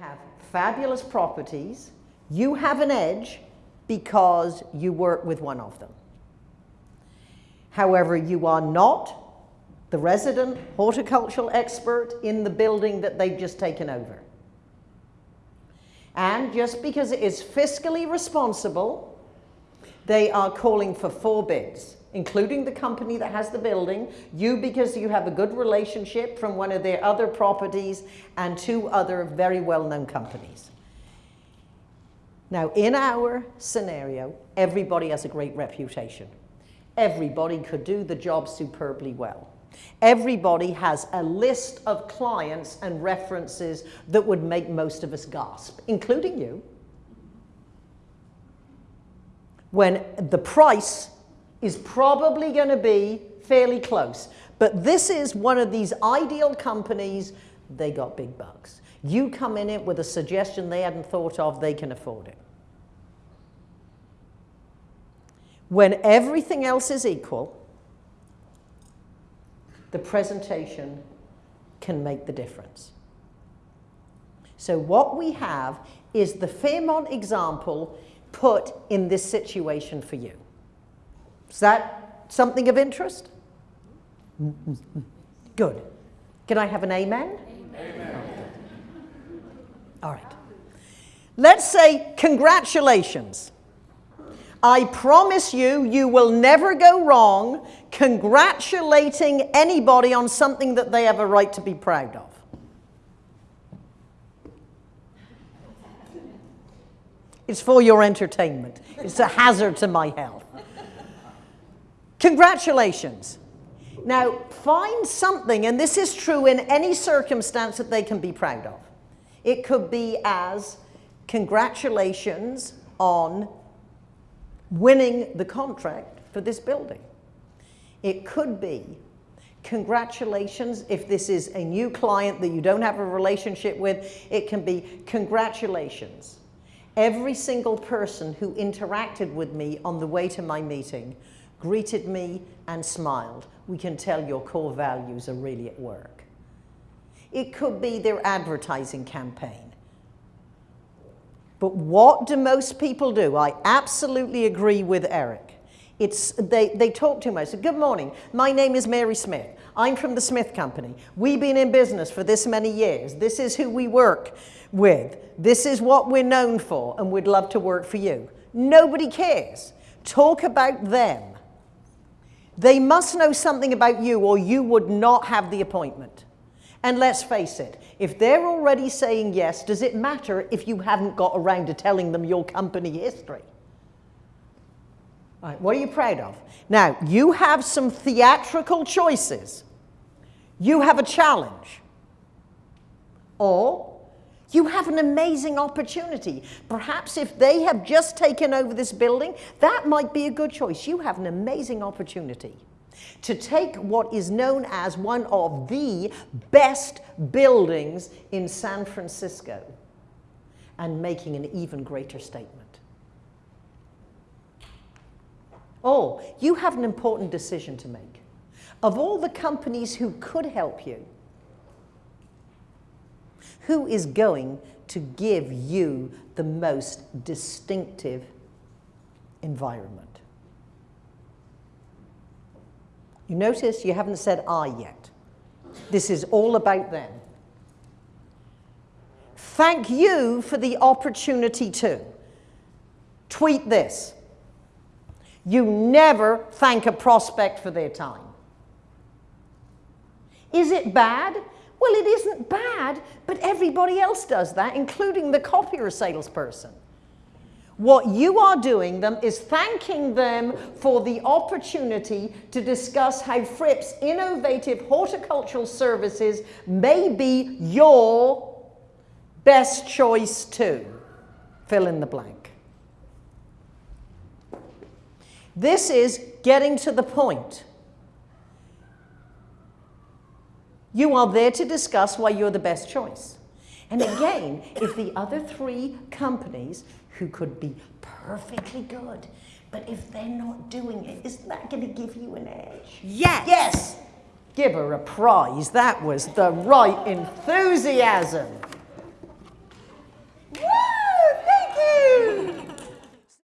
have fabulous properties. You have an edge because you work with one of them. However, you are not the resident horticultural expert in the building that they've just taken over. And just because it is fiscally responsible, they are calling for four bids, including the company that has the building, you because you have a good relationship from one of their other properties, and two other very well-known companies. Now, in our scenario, everybody has a great reputation. Everybody could do the job superbly well. Everybody has a list of clients and references that would make most of us gasp, including you, when the price is probably going to be fairly close. But this is one of these ideal companies, they got big bucks. You come in it with a suggestion they hadn't thought of, they can afford it. When everything else is equal, the presentation can make the difference. So what we have is the Fairmont example put in this situation for you. Is that something of interest? Good. Can I have an amen? Amen. All right. Let's say congratulations. I promise you, you will never go wrong congratulating anybody on something that they have a right to be proud of. It's for your entertainment. It's a hazard to my health. Congratulations. Now, find something, and this is true in any circumstance that they can be proud of. It could be as congratulations on winning the contract for this building. It could be congratulations if this is a new client that you don't have a relationship with. It can be congratulations. Every single person who interacted with me on the way to my meeting greeted me and smiled. We can tell your core values are really at work. It could be their advertising campaign. But what do most people do? I absolutely agree with Eric. It's, they, they talk too much. Good morning. My name is Mary Smith. I'm from the Smith Company. We've been in business for this many years. This is who we work with. This is what we're known for, and we'd love to work for you. Nobody cares. Talk about them. They must know something about you, or you would not have the appointment. And let's face it, if they're already saying yes, does it matter if you haven't got around to telling them your company history? What are you proud of? Now, you have some theatrical choices. You have a challenge. Or you have an amazing opportunity. Perhaps if they have just taken over this building, that might be a good choice. You have an amazing opportunity to take what is known as one of the best buildings in San Francisco and making an even greater statement. Oh, you have an important decision to make. Of all the companies who could help you, who is going to give you the most distinctive environment? You notice you haven't said I yet. This is all about them. Thank you for the opportunity to. Tweet this. You never thank a prospect for their time. Is it bad? Well, it isn't bad, but everybody else does that, including the copier salesperson. What you are doing them is thanking them for the opportunity to discuss how Fripp's innovative horticultural services may be your best choice too. Fill in the blank. This is getting to the point. You are there to discuss why you're the best choice. And again, if the other three companies who could be perfectly good. But if they're not doing it, isn't that going to give you an edge? Yes. Yes. Give her a prize. That was the right enthusiasm.